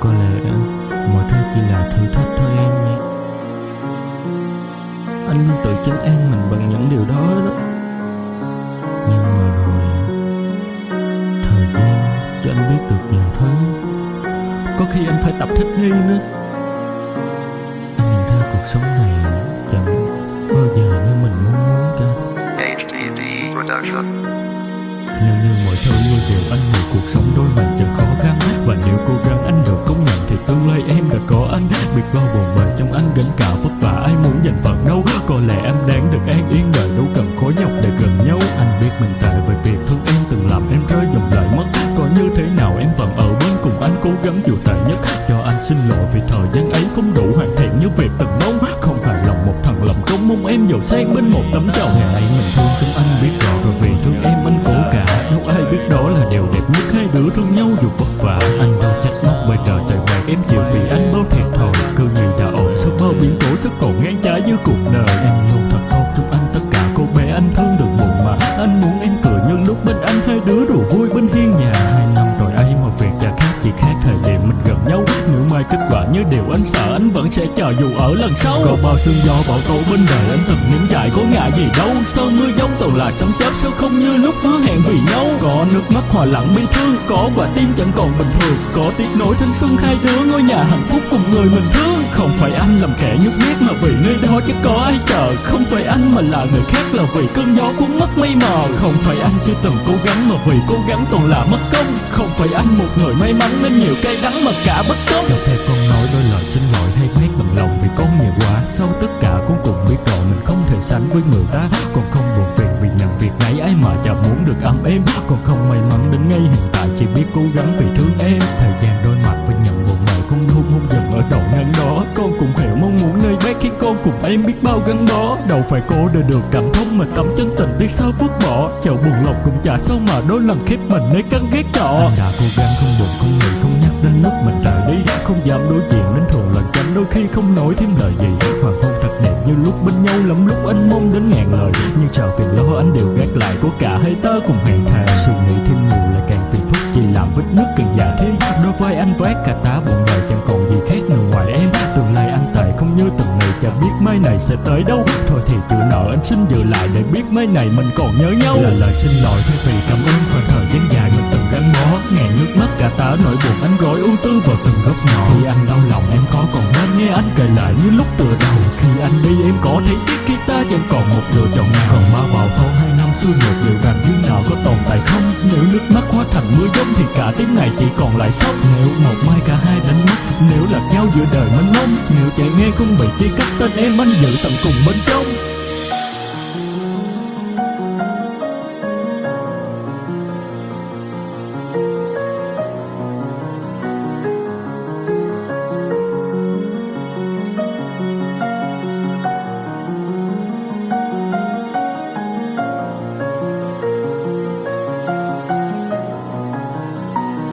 Có lẽ mọi thứ chỉ là thử thách thôi em nha Anh luôn tự chấn an mình bằng những điều đó đó. Nhưng mà rồi Thời gian cho anh biết được nhiều thứ. Có khi anh phải tập thích nghi nữa. Anh nhận ra cuộc sống này chẳng bao giờ như mình mong muốn cả. Production. Nếu như mọi thứ như điều anh nghĩ cuộc sống đôi mình Có lẽ em đáng được an yên đời đâu cần khó nhọc để gần nhau. Anh biết mình tệ về việc thương em, từng làm em rơi dòng lại mất. Có như thế nào em vẫn ở bên cùng anh, cố gắng dù tệ nhất. Cho anh xin lỗi vì thời gian ấy không đủ hoàn thiện như việc từng mong. Không hài lòng một thằng lòng công, mong em giàu sang bên một tấm trầu Ngày ấy mình thương chúng anh biết rõ, rồi vì thương em anh cố cả. Đâu ai biết đó là điều đẹp nhất, hai đứa thương nhau dù vất vả. Anh đâu như điều anh sợ, anh vẫn sẽ chờ dù ở lần sau. Có bao sương gió bão tố bên đời, anh từng nếm trải có ngại gì đâu. Sơn mưa giông toàn là sấm chớp, sao không như lúc hứa hẹn vì nhau? Có nước mắt hòa lặng bi thương, Có quả tim chẳng còn bình thường. Có tiếc nối thanh xuân hai đứa, ngôi nhà hạnh phúc cùng người mình thương. Không phải anh làm kẻ nhút nhát mà vì nơi đó chắc có ai chờ. Không phải anh mà là người khác là vì cơn gió cuốn mất mây mờ Không phải anh chưa từng cố gắng mà vì cố gắng toàn là mất công. Không phải anh một người may mắn nên nhiều cay đắng mà cả bất công. Cho phép con nói đôi lời xin lỗi hay mét bằng lòng vì con nhiều quá. Sau tất cả con cũng biết rồi mình không thể sánh với người ta. Còn không buồn phiền vì nhận việc này ấy mà chả muốn được ấm êm. Còn không may mắn đến ngay hiện tại, chỉ biết cố gắng vì thương em. Thời gian đôi mặt với nhận buồn mời con luôn hôn dần ở đầu ngăn đó. Con cũng hiểu mong muốn nơi bé khi con cùng em biết bao gắn bó. Đâu phải cô để được cảm thông mà tấm chân tình tiếc sao vứt bỏ. Chậu buồn lòng cũng chả sao mà đôi lần khép mình nơi căn ghét trọ Anh đã cố gắng không không nói thêm lời gì. Hoàng hôn thật đẹp như lúc bên nhau lắm lúc anh mong đến ngàn lời. Nhưng chào phiền lo anh đều gác lại của cả hai ta cùng hẹn thề. Suy nghĩ thêm nhiều lại càng phiền phức, chỉ làm vết nước càng già thêm. Đôi vai anh vác cả tá buồn đời, chẳng còn gì khác nữa ngoài em. Tương lai anh tệ không như từng ngày, chả biết mai này sẽ tới đâu. Thôi thì chịu nợ anh xin giữ lại để biết mai này mình còn nhớ nhau. Là lời xin lỗi thay vì cảm ơn khoảng thời gian dài mình từng bó Ngàn nước mắt cả tá nỗi buồn anh gói ưu tư vào từng góc nhỏ. Khi anh đau lòng, em có còn nên nghe anh kể lại như lúc tựa đầu. Khi anh đi, em có thấy tiếc khi ta chẳng còn một lựa chọn. Nào Còn ma bào thâu hai năm xưa nhược liệu rằng như nào có tồn tại không. Nếu nước mắt hóa thành mưa giông thì cả tiếng này chỉ còn lại sốc Nếu một mai cả hai đánh mất, Nếu lạc nhau giữa đời mênh mông. Nếu chạy nghe không bị chia cắt, tên em anh giữ tận cùng bên trong.